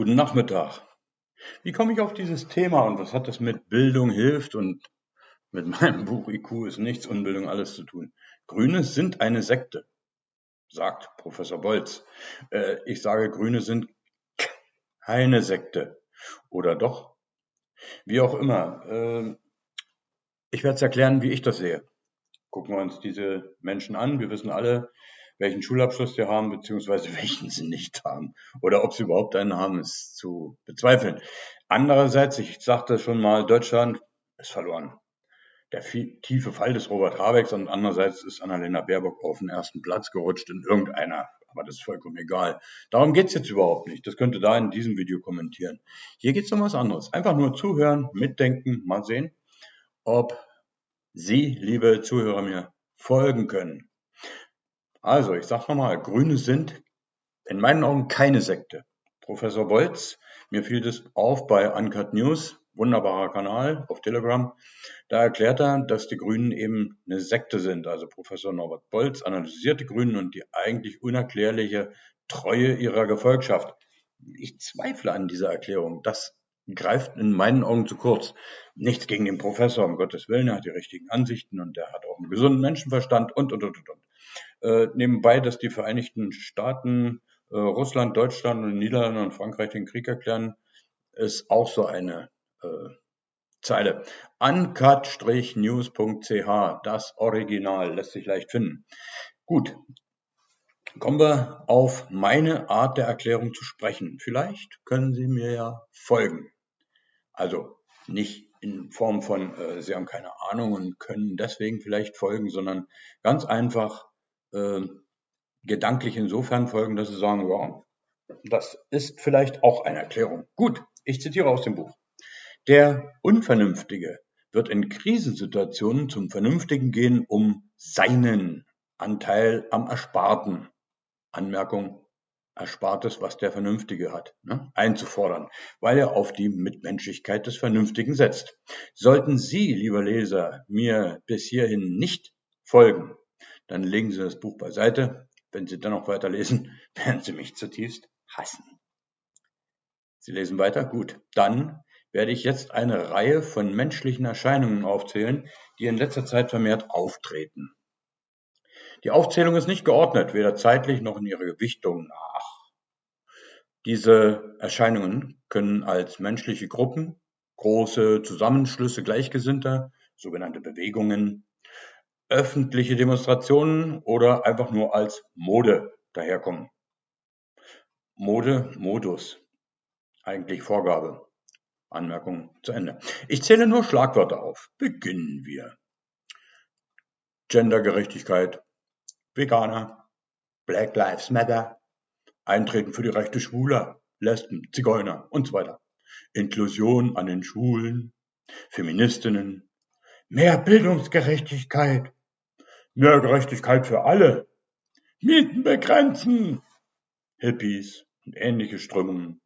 Guten Nachmittag. Wie komme ich auf dieses Thema und was hat das mit Bildung hilft und mit meinem Buch IQ ist nichts, Unbildung alles zu tun? Grüne sind eine Sekte, sagt Professor Bolz. Äh, ich sage, Grüne sind keine Sekte. Oder doch? Wie auch immer. Äh, ich werde es erklären, wie ich das sehe. Gucken wir uns diese Menschen an. Wir wissen alle, welchen Schulabschluss sie haben, beziehungsweise welchen sie nicht haben. Oder ob sie überhaupt einen haben, ist zu bezweifeln. Andererseits, ich sagte schon mal, Deutschland ist verloren. Der tiefe Fall des Robert Habecks und andererseits ist Annalena Baerbock auf den ersten Platz gerutscht in irgendeiner. Aber das ist vollkommen egal. Darum geht's jetzt überhaupt nicht. Das könnte da in diesem Video kommentieren. Hier geht's um was anderes. Einfach nur zuhören, mitdenken, mal sehen, ob Sie, liebe Zuhörer, mir folgen können. Also, ich sage nochmal, Grüne sind in meinen Augen keine Sekte. Professor Bolz, mir fiel das auf bei Uncut News, wunderbarer Kanal auf Telegram. Da erklärt er, dass die Grünen eben eine Sekte sind. Also Professor Norbert Bolz analysiert die Grünen und die eigentlich unerklärliche Treue ihrer Gefolgschaft. Ich zweifle an dieser Erklärung. Das greift in meinen Augen zu kurz. Nichts gegen den Professor, um Gottes Willen, er hat die richtigen Ansichten und er hat auch einen gesunden Menschenverstand und, und, und, und. Äh, nebenbei, dass die Vereinigten Staaten, äh, Russland, Deutschland und Niederlande und Frankreich den Krieg erklären, ist auch so eine äh, Zeile. Uncut-news.ch, das Original, lässt sich leicht finden. Gut, kommen wir auf meine Art der Erklärung zu sprechen. Vielleicht können Sie mir ja folgen. Also nicht in Form von, äh, Sie haben keine Ahnung und können deswegen vielleicht folgen, sondern ganz einfach äh, gedanklich insofern folgen, dass sie sagen, ja, das ist vielleicht auch eine Erklärung. Gut, ich zitiere aus dem Buch. Der Unvernünftige wird in Krisensituationen zum Vernünftigen gehen, um seinen Anteil am Ersparten, Anmerkung, Erspartes, was der Vernünftige hat, ne, einzufordern, weil er auf die Mitmenschlichkeit des Vernünftigen setzt. Sollten Sie, lieber Leser, mir bis hierhin nicht folgen, dann legen Sie das Buch beiseite. Wenn Sie dann noch weiterlesen, werden Sie mich zutiefst hassen. Sie lesen weiter? Gut. Dann werde ich jetzt eine Reihe von menschlichen Erscheinungen aufzählen, die in letzter Zeit vermehrt auftreten. Die Aufzählung ist nicht geordnet, weder zeitlich noch in ihrer Gewichtung nach. Diese Erscheinungen können als menschliche Gruppen, große Zusammenschlüsse Gleichgesinnter, sogenannte Bewegungen, öffentliche Demonstrationen oder einfach nur als Mode daherkommen. Mode, Modus. Eigentlich Vorgabe. Anmerkung zu Ende. Ich zähle nur Schlagwörter auf. Beginnen wir. Gendergerechtigkeit, Veganer, Black Lives Matter, Eintreten für die Rechte Schwuler, Lesben, Zigeuner und so weiter. Inklusion an den Schulen, Feministinnen, mehr Bildungsgerechtigkeit, Mehr Gerechtigkeit für alle. Mieten begrenzen. Hippies und ähnliche Strömungen.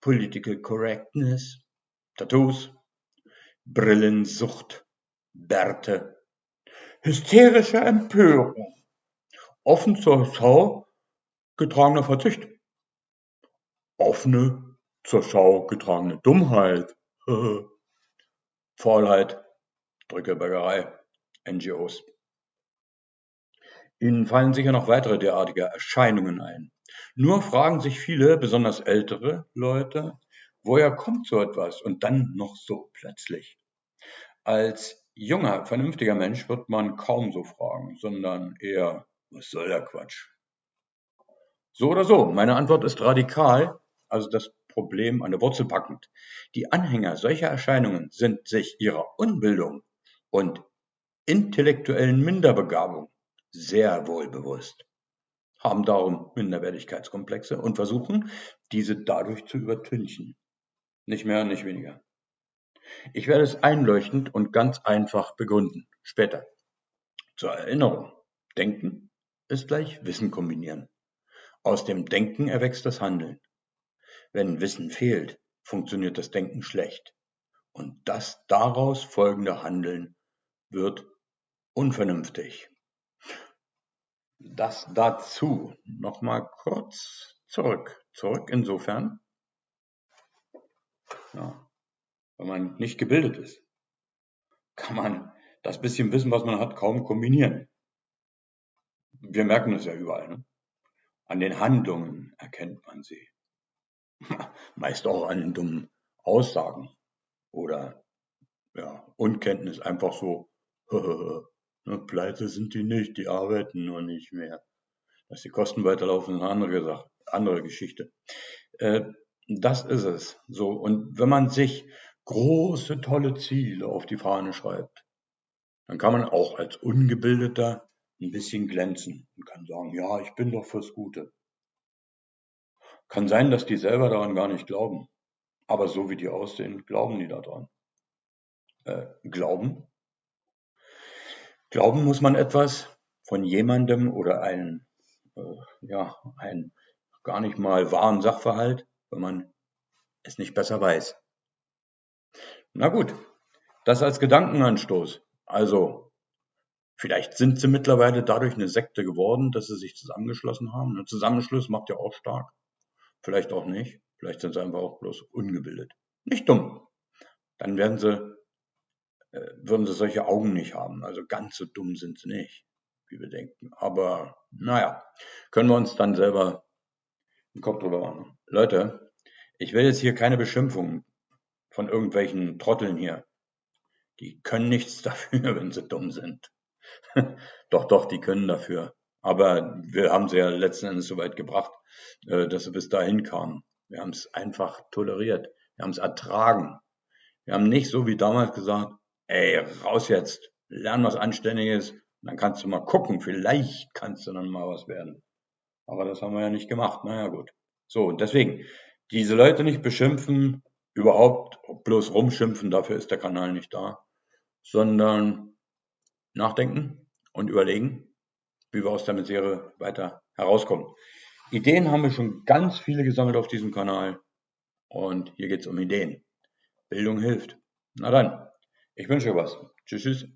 Political Correctness. Tattoos. Brillensucht. Bärte. Hysterische Empörung. Offen zur Schau getragener Verzicht. Offene zur Schau getragene Dummheit. Faulheit. Drückebergerei. NGOs. Ihnen fallen sicher noch weitere derartige Erscheinungen ein. Nur fragen sich viele, besonders ältere Leute, woher kommt so etwas und dann noch so plötzlich? Als junger, vernünftiger Mensch wird man kaum so fragen, sondern eher, was soll der Quatsch? So oder so, meine Antwort ist radikal, also das Problem an der Wurzel packend. Die Anhänger solcher Erscheinungen sind sich ihrer Unbildung und intellektuellen Minderbegabung sehr wohl bewusst, haben darum Minderwertigkeitskomplexe und versuchen, diese dadurch zu übertünchen. Nicht mehr, nicht weniger. Ich werde es einleuchtend und ganz einfach begründen. Später. Zur Erinnerung. Denken ist gleich Wissen kombinieren. Aus dem Denken erwächst das Handeln. Wenn Wissen fehlt, funktioniert das Denken schlecht. Und das daraus folgende Handeln wird unvernünftig. Das dazu. Nochmal kurz zurück. Zurück insofern, Ja. Wenn man nicht gebildet ist, kann man das bisschen Wissen, was man hat, kaum kombinieren. Wir merken das ja überall. Ne? An den Handlungen erkennt man sie. Meist auch an den dummen Aussagen oder ja, Unkenntnis, einfach so, ne, pleite sind die nicht, die arbeiten nur nicht mehr. Dass die Kosten weiterlaufen, ist eine andere Sache, andere Geschichte. Äh, das ist es. So. Und wenn man sich große, tolle Ziele auf die Fahne schreibt, dann kann man auch als Ungebildeter ein bisschen glänzen und kann sagen, ja, ich bin doch fürs Gute. Kann sein, dass die selber daran gar nicht glauben. Aber so wie die aussehen, glauben die daran. Äh, glauben? Glauben muss man etwas von jemandem oder einen, äh, ja, einen gar nicht mal wahren Sachverhalt, wenn man es nicht besser weiß. Na gut, das als Gedankenanstoß. Also, vielleicht sind sie mittlerweile dadurch eine Sekte geworden, dass sie sich zusammengeschlossen haben. Ein Zusammenschluss macht ja auch stark. Vielleicht auch nicht. Vielleicht sind sie einfach auch bloß ungebildet. Nicht dumm. Dann werden sie, würden sie solche Augen nicht haben. Also ganz so dumm sind sie nicht, wie wir denken. Aber naja, können wir uns dann selber den Kopf drüber machen. Leute, ich will jetzt hier keine Beschimpfungen von irgendwelchen Trotteln hier. Die können nichts dafür, wenn sie dumm sind. doch, doch, die können dafür. Aber wir haben sie ja letzten Endes so weit gebracht, äh, dass sie bis dahin kamen. Wir haben es einfach toleriert. Wir haben es ertragen. Wir haben nicht so wie damals gesagt, ey, raus jetzt, lern was Anständiges, dann kannst du mal gucken, vielleicht kannst du dann mal was werden. Aber das haben wir ja nicht gemacht. Naja, gut. So, und deswegen, diese Leute nicht beschimpfen, überhaupt bloß rumschimpfen, dafür ist der Kanal nicht da, sondern nachdenken und überlegen, wie wir aus der Misere weiter herauskommen. Ideen haben wir schon ganz viele gesammelt auf diesem Kanal und hier geht es um Ideen. Bildung hilft. Na dann, ich wünsche euch was. Tschüss, tschüss.